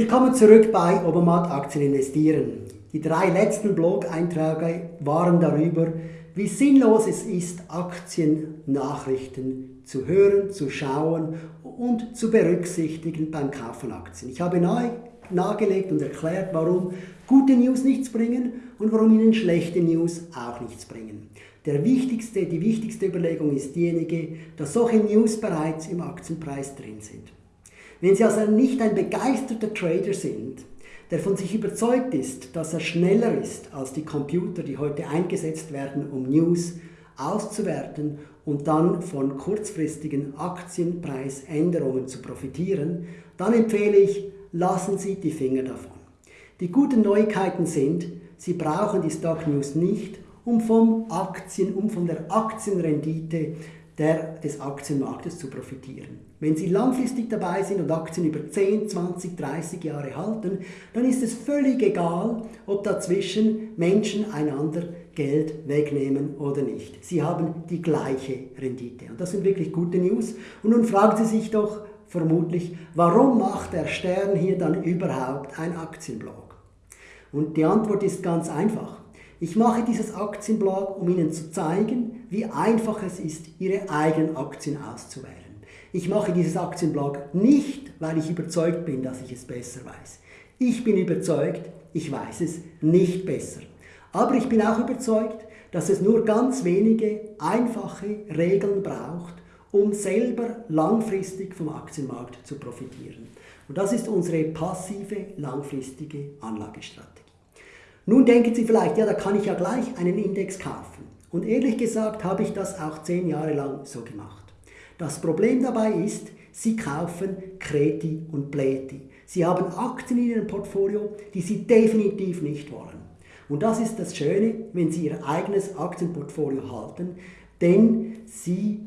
Willkommen zurück bei Obermatt Aktien investieren. Die drei letzten Blog-Einträge waren darüber, wie sinnlos es ist, Aktiennachrichten zu hören, zu schauen und zu berücksichtigen beim Kauf von Aktien. Ich habe nahe, nahegelegt und erklärt, warum gute News nichts bringen und warum Ihnen schlechte News auch nichts bringen. Der wichtigste, die wichtigste Überlegung ist diejenige, dass solche News bereits im Aktienpreis drin sind. Wenn Sie also nicht ein begeisterter Trader sind, der von sich überzeugt ist, dass er schneller ist als die Computer, die heute eingesetzt werden, um News auszuwerten und dann von kurzfristigen Aktienpreisänderungen zu profitieren, dann empfehle ich, lassen Sie die Finger davon. Die guten Neuigkeiten sind, Sie brauchen die Stock News nicht, um, vom Aktien, um von der Aktienrendite der, des Aktienmarktes zu profitieren. Wenn Sie langfristig dabei sind und Aktien über 10, 20, 30 Jahre halten, dann ist es völlig egal, ob dazwischen Menschen einander Geld wegnehmen oder nicht. Sie haben die gleiche Rendite. Und das sind wirklich gute News. Und nun fragen Sie sich doch vermutlich, warum macht der Stern hier dann überhaupt ein Aktienblog? Und die Antwort ist ganz einfach. Ich mache dieses Aktienblog, um Ihnen zu zeigen, wie einfach es ist, Ihre eigenen Aktien auszuwählen. Ich mache dieses Aktienblog nicht, weil ich überzeugt bin, dass ich es besser weiß. Ich bin überzeugt, ich weiß es nicht besser. Aber ich bin auch überzeugt, dass es nur ganz wenige einfache Regeln braucht, um selber langfristig vom Aktienmarkt zu profitieren. Und das ist unsere passive, langfristige Anlagestrategie. Nun denken Sie vielleicht, ja, da kann ich ja gleich einen Index kaufen. Und ehrlich gesagt habe ich das auch zehn Jahre lang so gemacht. Das Problem dabei ist, Sie kaufen Kreti und Pleti. Sie haben Aktien in Ihrem Portfolio, die Sie definitiv nicht wollen. Und das ist das Schöne, wenn Sie Ihr eigenes Aktienportfolio halten, denn Sie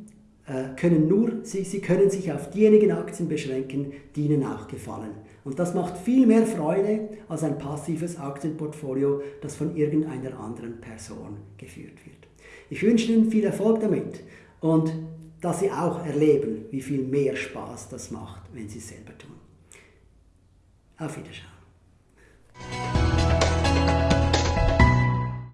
können nur, Sie, Sie können sich auf diejenigen Aktien beschränken, die Ihnen auch gefallen. Und das macht viel mehr Freude als ein passives Aktienportfolio, das von irgendeiner anderen Person geführt wird. Ich wünsche Ihnen viel Erfolg damit und dass Sie auch erleben, wie viel mehr Spaß das macht, wenn Sie es selber tun. Auf Wiedersehen.